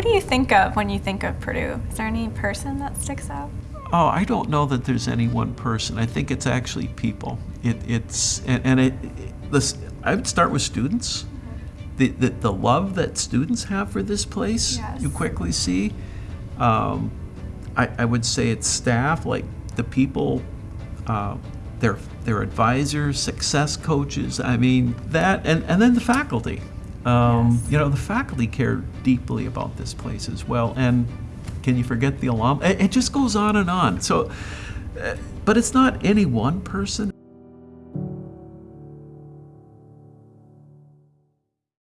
do you think of when you think of Purdue? Is there any person that sticks out? Oh, I don't know that there's any one person. I think it's actually people. It, it's and, and it, it this, I would start with students. The, the, the love that students have for this place, Yes. you quickly see. Um, I, I would say it's staff, like the people, uh, their their advisors, success coaches. I mean that, and, and then the faculty. Um, Yes. You know, the faculty care deeply about this place as well. And can you forget the alum? It, it just goes on and on. So, uh, but it's not any one person.